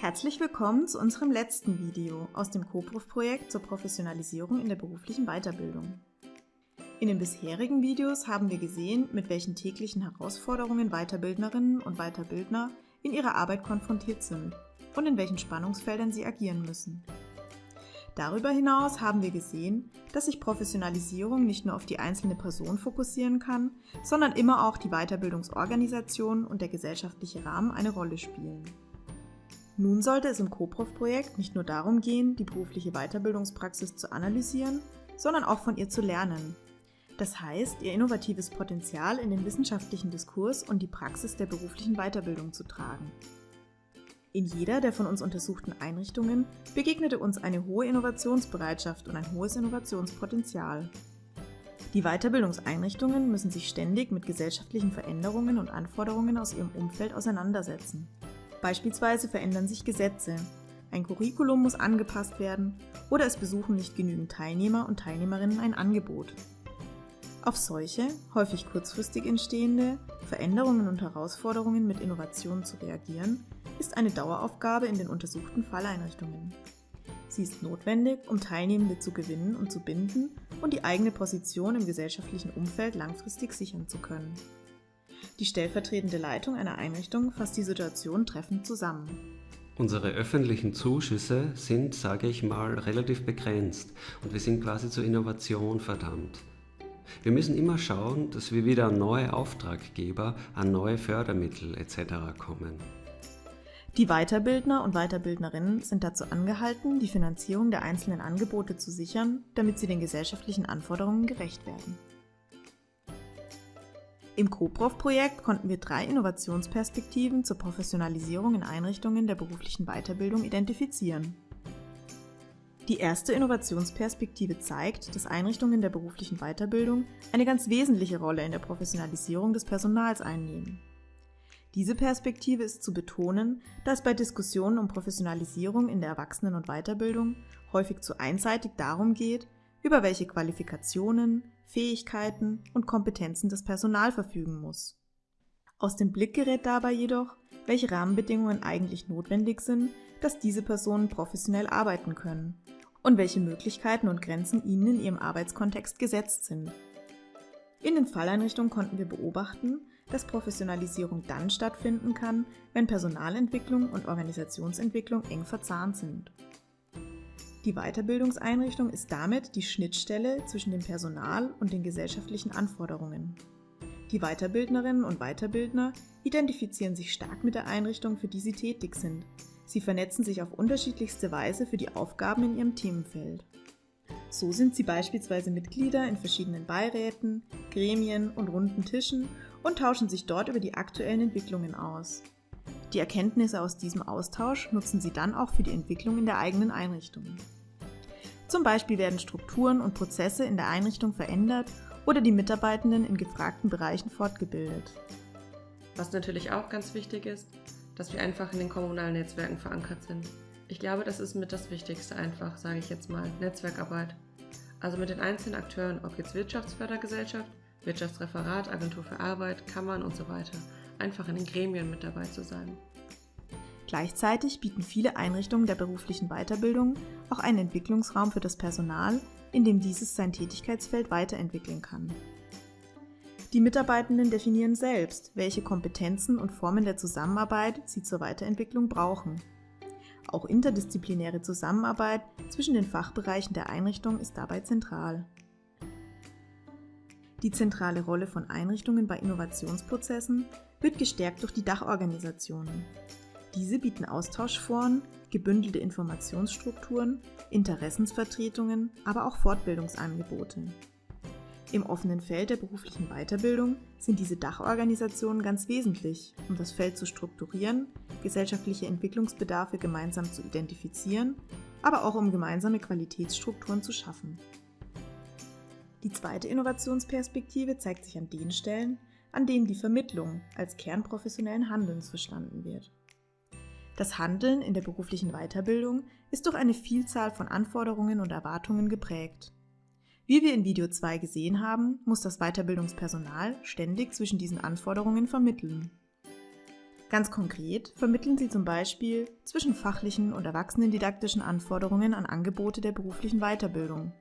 Herzlich willkommen zu unserem letzten Video aus dem CoProf-Projekt zur Professionalisierung in der beruflichen Weiterbildung. In den bisherigen Videos haben wir gesehen, mit welchen täglichen Herausforderungen Weiterbildnerinnen und Weiterbildner in ihrer Arbeit konfrontiert sind und in welchen Spannungsfeldern sie agieren müssen. Darüber hinaus haben wir gesehen, dass sich Professionalisierung nicht nur auf die einzelne Person fokussieren kann, sondern immer auch die Weiterbildungsorganisation und der gesellschaftliche Rahmen eine Rolle spielen. Nun sollte es im CoProf-Projekt nicht nur darum gehen, die berufliche Weiterbildungspraxis zu analysieren, sondern auch von ihr zu lernen. Das heißt, ihr innovatives Potenzial in den wissenschaftlichen Diskurs und die Praxis der beruflichen Weiterbildung zu tragen. In jeder der von uns untersuchten Einrichtungen begegnete uns eine hohe Innovationsbereitschaft und ein hohes Innovationspotenzial. Die Weiterbildungseinrichtungen müssen sich ständig mit gesellschaftlichen Veränderungen und Anforderungen aus ihrem Umfeld auseinandersetzen. Beispielsweise verändern sich Gesetze, ein Curriculum muss angepasst werden oder es besuchen nicht genügend Teilnehmer und Teilnehmerinnen ein Angebot. Auf solche, häufig kurzfristig entstehende Veränderungen und Herausforderungen mit Innovationen zu reagieren, ist eine Daueraufgabe in den untersuchten Falleinrichtungen. Sie ist notwendig, um Teilnehmende zu gewinnen und zu binden und die eigene Position im gesellschaftlichen Umfeld langfristig sichern zu können. Die stellvertretende Leitung einer Einrichtung fasst die Situation treffend zusammen. Unsere öffentlichen Zuschüsse sind, sage ich mal, relativ begrenzt und wir sind quasi zur Innovation verdammt. Wir müssen immer schauen, dass wir wieder an neue Auftraggeber, an neue Fördermittel etc. kommen. Die Weiterbildner und Weiterbildnerinnen sind dazu angehalten, die Finanzierung der einzelnen Angebote zu sichern, damit sie den gesellschaftlichen Anforderungen gerecht werden. Im CoProf-Projekt konnten wir drei Innovationsperspektiven zur Professionalisierung in Einrichtungen der beruflichen Weiterbildung identifizieren. Die erste Innovationsperspektive zeigt, dass Einrichtungen der beruflichen Weiterbildung eine ganz wesentliche Rolle in der Professionalisierung des Personals einnehmen. Diese Perspektive ist zu betonen, da es bei Diskussionen um Professionalisierung in der Erwachsenen- und Weiterbildung häufig zu einseitig darum geht, über welche Qualifikationen, Fähigkeiten und Kompetenzen das Personal verfügen muss. Aus dem Blick gerät dabei jedoch, welche Rahmenbedingungen eigentlich notwendig sind, dass diese Personen professionell arbeiten können und welche Möglichkeiten und Grenzen ihnen in ihrem Arbeitskontext gesetzt sind. In den Falleinrichtungen konnten wir beobachten, dass Professionalisierung dann stattfinden kann, wenn Personalentwicklung und Organisationsentwicklung eng verzahnt sind. Die Weiterbildungseinrichtung ist damit die Schnittstelle zwischen dem Personal und den gesellschaftlichen Anforderungen. Die Weiterbildnerinnen und Weiterbildner identifizieren sich stark mit der Einrichtung, für die sie tätig sind. Sie vernetzen sich auf unterschiedlichste Weise für die Aufgaben in ihrem Themenfeld. So sind sie beispielsweise Mitglieder in verschiedenen Beiräten, Gremien und runden Tischen und tauschen sich dort über die aktuellen Entwicklungen aus. Die Erkenntnisse aus diesem Austausch nutzen sie dann auch für die Entwicklung in der eigenen Einrichtung. Zum Beispiel werden Strukturen und Prozesse in der Einrichtung verändert oder die Mitarbeitenden in gefragten Bereichen fortgebildet. Was natürlich auch ganz wichtig ist, dass wir einfach in den kommunalen Netzwerken verankert sind. Ich glaube, das ist mit das Wichtigste einfach, sage ich jetzt mal, Netzwerkarbeit. Also mit den einzelnen Akteuren, ob jetzt Wirtschaftsfördergesellschaft, Wirtschaftsreferat, Agentur für Arbeit, Kammern und so weiter, einfach in den Gremien mit dabei zu sein. Gleichzeitig bieten viele Einrichtungen der beruflichen Weiterbildung auch einen Entwicklungsraum für das Personal, in dem dieses sein Tätigkeitsfeld weiterentwickeln kann. Die Mitarbeitenden definieren selbst, welche Kompetenzen und Formen der Zusammenarbeit sie zur Weiterentwicklung brauchen. Auch interdisziplinäre Zusammenarbeit zwischen den Fachbereichen der Einrichtung ist dabei zentral. Die zentrale Rolle von Einrichtungen bei Innovationsprozessen wird gestärkt durch die Dachorganisationen. Diese bieten Austauschforen, gebündelte Informationsstrukturen, Interessensvertretungen, aber auch Fortbildungsangebote. Im offenen Feld der beruflichen Weiterbildung sind diese Dachorganisationen ganz wesentlich, um das Feld zu strukturieren, gesellschaftliche Entwicklungsbedarfe gemeinsam zu identifizieren, aber auch um gemeinsame Qualitätsstrukturen zu schaffen. Die zweite Innovationsperspektive zeigt sich an den Stellen, an denen die Vermittlung als Kern professionellen Handelns verstanden wird. Das Handeln in der beruflichen Weiterbildung ist durch eine Vielzahl von Anforderungen und Erwartungen geprägt. Wie wir in Video 2 gesehen haben, muss das Weiterbildungspersonal ständig zwischen diesen Anforderungen vermitteln. Ganz konkret vermitteln sie zum Beispiel zwischen fachlichen und erwachsenendidaktischen Anforderungen an Angebote der beruflichen Weiterbildung,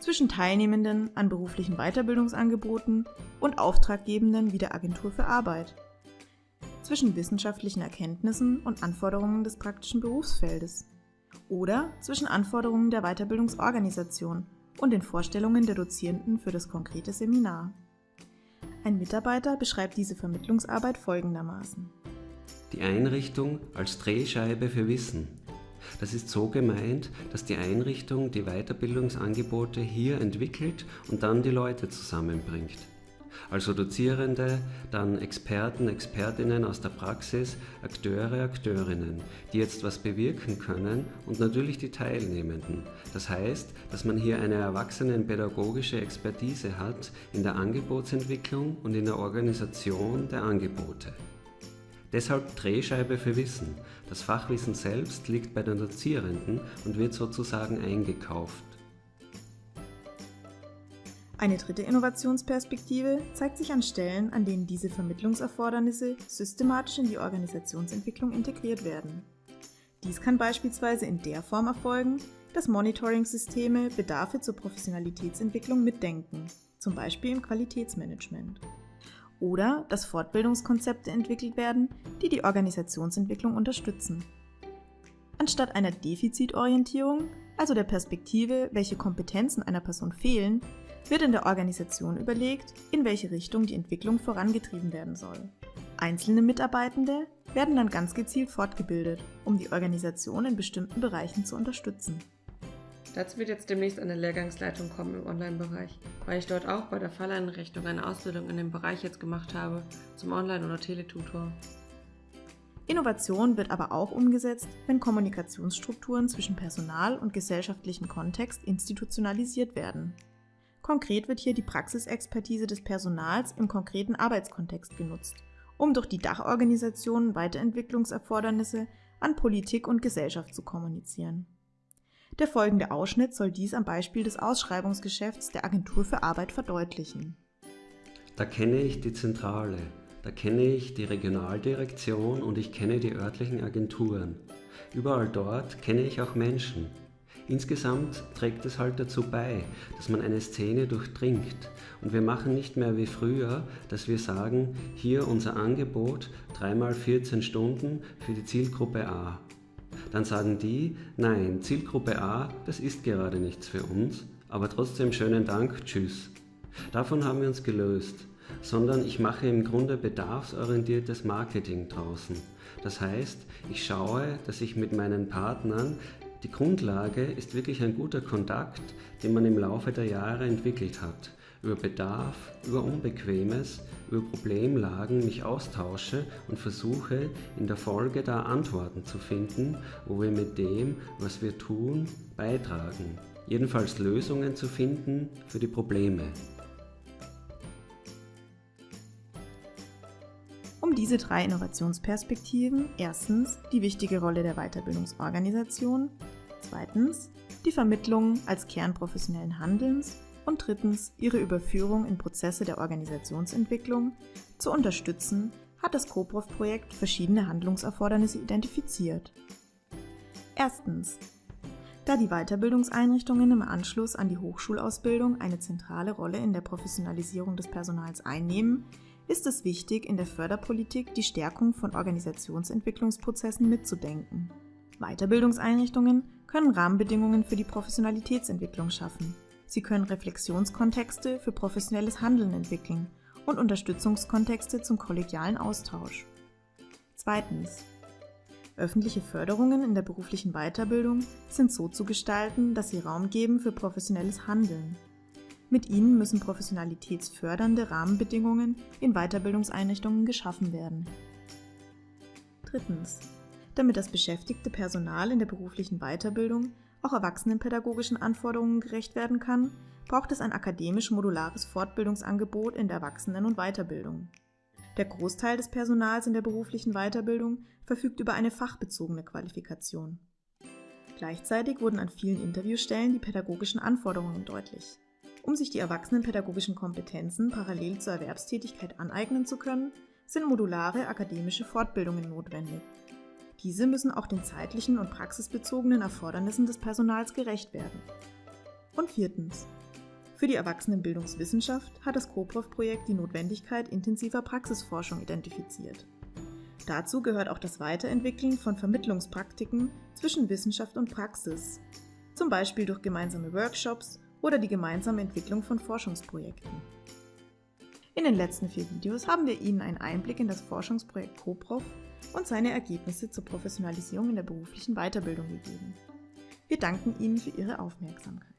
zwischen Teilnehmenden an beruflichen Weiterbildungsangeboten und Auftraggebenden wie der Agentur für Arbeit, zwischen wissenschaftlichen Erkenntnissen und Anforderungen des praktischen Berufsfeldes oder zwischen Anforderungen der Weiterbildungsorganisation und den Vorstellungen der Dozierenden für das konkrete Seminar. Ein Mitarbeiter beschreibt diese Vermittlungsarbeit folgendermaßen. Die Einrichtung als Drehscheibe für Wissen. Das ist so gemeint, dass die Einrichtung die Weiterbildungsangebote hier entwickelt und dann die Leute zusammenbringt also Dozierende, dann Experten, Expertinnen aus der Praxis, Akteure, Akteurinnen, die jetzt was bewirken können und natürlich die Teilnehmenden. Das heißt, dass man hier eine erwachsenenpädagogische Expertise hat in der Angebotsentwicklung und in der Organisation der Angebote. Deshalb Drehscheibe für Wissen. Das Fachwissen selbst liegt bei den Dozierenden und wird sozusagen eingekauft. Eine dritte Innovationsperspektive zeigt sich an Stellen, an denen diese Vermittlungserfordernisse systematisch in die Organisationsentwicklung integriert werden. Dies kann beispielsweise in der Form erfolgen, dass Monitoring-Systeme Bedarfe zur Professionalitätsentwicklung mitdenken, zum Beispiel im Qualitätsmanagement. Oder dass Fortbildungskonzepte entwickelt werden, die die Organisationsentwicklung unterstützen. Anstatt einer Defizitorientierung, also der Perspektive, welche Kompetenzen einer Person fehlen, wird in der Organisation überlegt, in welche Richtung die Entwicklung vorangetrieben werden soll. Einzelne Mitarbeitende werden dann ganz gezielt fortgebildet, um die Organisation in bestimmten Bereichen zu unterstützen. Dazu wird jetzt demnächst eine Lehrgangsleitung kommen im Online-Bereich, weil ich dort auch bei der Falleinrichtung eine Ausbildung in dem Bereich jetzt gemacht habe, zum Online- oder Teletutor. Innovation wird aber auch umgesetzt, wenn Kommunikationsstrukturen zwischen Personal und gesellschaftlichem Kontext institutionalisiert werden. Konkret wird hier die Praxisexpertise des Personals im konkreten Arbeitskontext genutzt, um durch die Dachorganisation Weiterentwicklungserfordernisse an Politik und Gesellschaft zu kommunizieren. Der folgende Ausschnitt soll dies am Beispiel des Ausschreibungsgeschäfts der Agentur für Arbeit verdeutlichen. Da kenne ich die Zentrale, da kenne ich die Regionaldirektion und ich kenne die örtlichen Agenturen. Überall dort kenne ich auch Menschen, Insgesamt trägt es halt dazu bei, dass man eine Szene durchdringt. Und wir machen nicht mehr wie früher, dass wir sagen, hier unser Angebot, dreimal 14 Stunden für die Zielgruppe A. Dann sagen die, nein, Zielgruppe A, das ist gerade nichts für uns, aber trotzdem schönen Dank, tschüss. Davon haben wir uns gelöst, sondern ich mache im Grunde bedarfsorientiertes Marketing draußen. Das heißt, ich schaue, dass ich mit meinen Partnern die Grundlage ist wirklich ein guter Kontakt, den man im Laufe der Jahre entwickelt hat. Über Bedarf, über Unbequemes, über Problemlagen mich austausche und versuche in der Folge da Antworten zu finden, wo wir mit dem, was wir tun, beitragen. Jedenfalls Lösungen zu finden für die Probleme. Um diese drei Innovationsperspektiven, erstens die wichtige Rolle der Weiterbildungsorganisation, zweitens die Vermittlung als Kern professionellen Handelns und drittens ihre Überführung in Prozesse der Organisationsentwicklung zu unterstützen, hat das CoProf-Projekt verschiedene Handlungserfordernisse identifiziert. Erstens. Da die Weiterbildungseinrichtungen im Anschluss an die Hochschulausbildung eine zentrale Rolle in der Professionalisierung des Personals einnehmen, ist es wichtig, in der Förderpolitik die Stärkung von Organisationsentwicklungsprozessen mitzudenken. Weiterbildungseinrichtungen können Rahmenbedingungen für die Professionalitätsentwicklung schaffen. Sie können Reflexionskontexte für professionelles Handeln entwickeln und Unterstützungskontexte zum kollegialen Austausch. Zweitens. Öffentliche Förderungen in der beruflichen Weiterbildung sind so zu gestalten, dass sie Raum geben für professionelles Handeln. Mit ihnen müssen professionalitätsfördernde Rahmenbedingungen in Weiterbildungseinrichtungen geschaffen werden. Drittens. Damit das beschäftigte Personal in der beruflichen Weiterbildung auch erwachsenenpädagogischen Anforderungen gerecht werden kann, braucht es ein akademisch modulares Fortbildungsangebot in der Erwachsenen- und Weiterbildung. Der Großteil des Personals in der beruflichen Weiterbildung verfügt über eine fachbezogene Qualifikation. Gleichzeitig wurden an vielen Interviewstellen die pädagogischen Anforderungen deutlich. Um sich die erwachsenenpädagogischen Kompetenzen parallel zur Erwerbstätigkeit aneignen zu können, sind modulare akademische Fortbildungen notwendig. Diese müssen auch den zeitlichen und praxisbezogenen Erfordernissen des Personals gerecht werden. Und viertens. Für die Erwachsenenbildungswissenschaft hat das CoProf-Projekt die Notwendigkeit intensiver Praxisforschung identifiziert. Dazu gehört auch das Weiterentwickeln von Vermittlungspraktiken zwischen Wissenschaft und Praxis, zum Beispiel durch gemeinsame Workshops oder die gemeinsame Entwicklung von Forschungsprojekten. In den letzten vier Videos haben wir Ihnen einen Einblick in das Forschungsprojekt CoProf und seine Ergebnisse zur Professionalisierung in der beruflichen Weiterbildung gegeben. Wir danken Ihnen für Ihre Aufmerksamkeit.